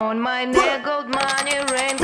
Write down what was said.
On my neck, gold money, rain,